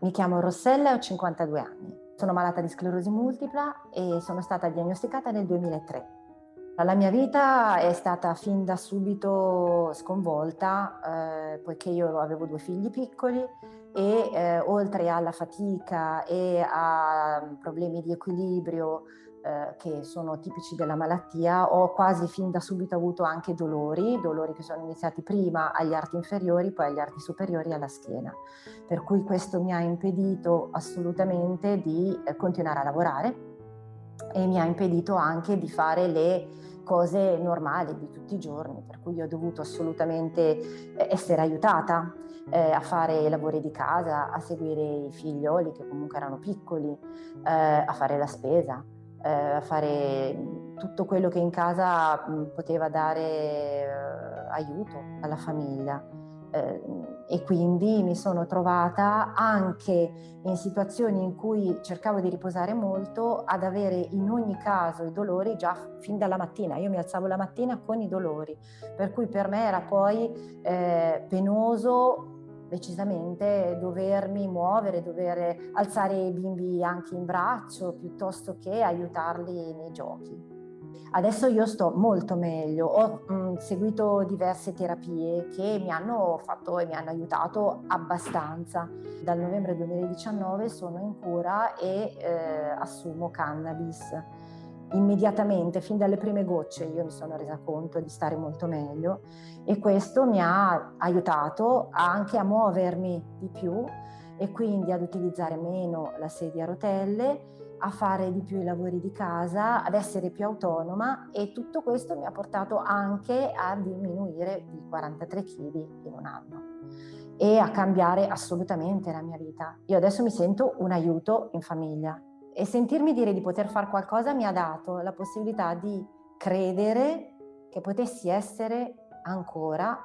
mi chiamo Rossella e ho 52 anni. Sono malata di sclerosi multipla e sono stata diagnosticata nel 2003. La mia vita è stata fin da subito sconvolta, eh, poiché io avevo due figli piccoli e eh, oltre alla fatica e a problemi di equilibrio eh, che sono tipici della malattia, ho quasi fin da subito avuto anche dolori, dolori che sono iniziati prima agli arti inferiori, poi agli arti superiori e alla schiena. Per cui questo mi ha impedito assolutamente di eh, continuare a lavorare e mi ha impedito anche di fare le cose normali di tutti i giorni, per cui ho dovuto assolutamente eh, essere aiutata eh, a fare i lavori di casa, a seguire i figlioli che comunque erano piccoli, eh, a fare la spesa, eh, a fare tutto quello che in casa mh, poteva dare eh, aiuto alla famiglia eh, e quindi mi sono trovata anche in situazioni in cui cercavo di riposare molto ad avere in ogni caso i dolori già fin dalla mattina. Io mi alzavo la mattina con i dolori, per cui per me era poi eh, penoso decisamente dovermi muovere, dover alzare i bimbi anche in braccio piuttosto che aiutarli nei giochi. Adesso io sto molto meglio, ho mh, mm, seguito diverse terapie che mi hanno fatto e mi hanno aiutato abbastanza. Dal novembre 2019 sono in cura e eh, assumo cannabis. Immediatamente, fin dalle prime gocce, io mi sono resa conto di stare molto meglio e questo mi ha aiutato anche a muovermi di più e quindi ad utilizzare meno la sedia a rotelle a fare di più i lavori di casa, ad essere più autonoma e tutto questo mi ha portato anche a diminuire di 43 kg in un anno e a cambiare assolutamente la mia vita. Io adesso mi sento un aiuto in famiglia e sentirmi dire di poter fare qualcosa mi ha dato la possibilità di credere che potessi essere ancora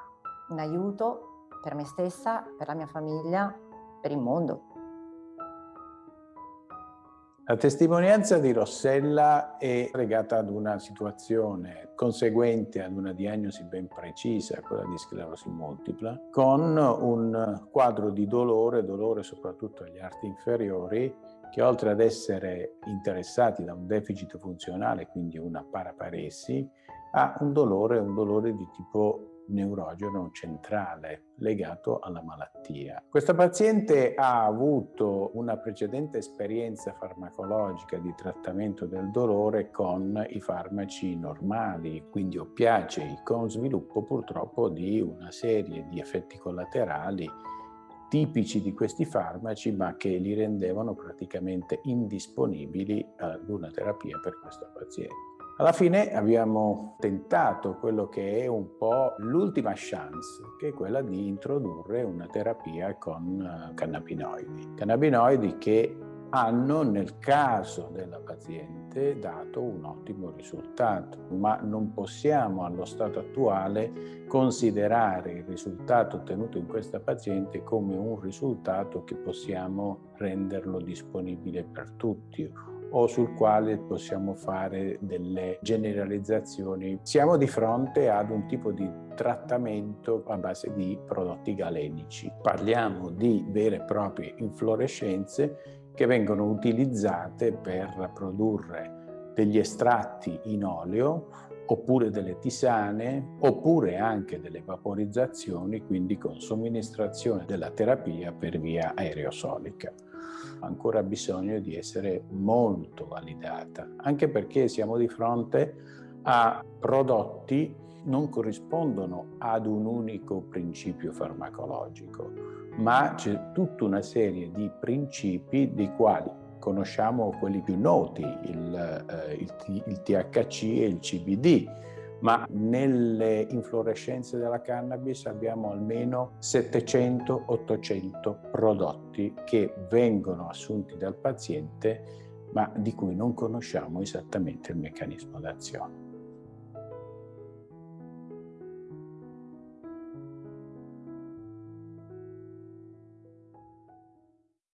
un aiuto per me stessa, per la mia famiglia, per il mondo. La testimonianza di Rossella è legata ad una situazione conseguente ad una diagnosi ben precisa, quella di sclerosi multipla, con un quadro di dolore, dolore soprattutto agli arti inferiori, che oltre ad essere interessati da un deficit funzionale, quindi una paraparesi, ha un dolore, un dolore di tipo neurogeno centrale legato alla malattia. Questa paziente ha avuto una precedente esperienza farmacologica di trattamento del dolore con i farmaci normali, quindi oppiacei, con sviluppo purtroppo di una serie di effetti collaterali tipici di questi farmaci ma che li rendevano praticamente indisponibili ad una terapia per questa paziente. Alla fine abbiamo tentato quello che è un po' l'ultima chance, che è quella di introdurre una terapia con eh, cannabinoidi. Cannabinoidi che hanno nel caso della paziente dato un ottimo risultato, ma non possiamo allo stato attuale considerare il risultato ottenuto in questa paziente come un risultato che possiamo renderlo disponibile per tutti o sul quale possiamo fare delle generalizzazioni. Siamo di fronte ad un tipo di trattamento a base di prodotti galenici. Parliamo di vere e proprie inflorescenze che vengono utilizzate per produrre degli estratti in olio oppure delle tisane, oppure anche delle vaporizzazioni, quindi con somministrazione della terapia per via aerosolica. Ancora bisogno di essere molto validata, anche perché siamo di fronte a prodotti non corrispondono ad un unico principio farmacologico, ma c'è tutta una serie di principi dei quali conosciamo quelli più noti, il, eh, il, il THC e il CBD, ma nelle inflorescenze della cannabis abbiamo almeno 700-800 prodotti che vengono assunti dal paziente ma di cui non conosciamo esattamente il meccanismo d'azione.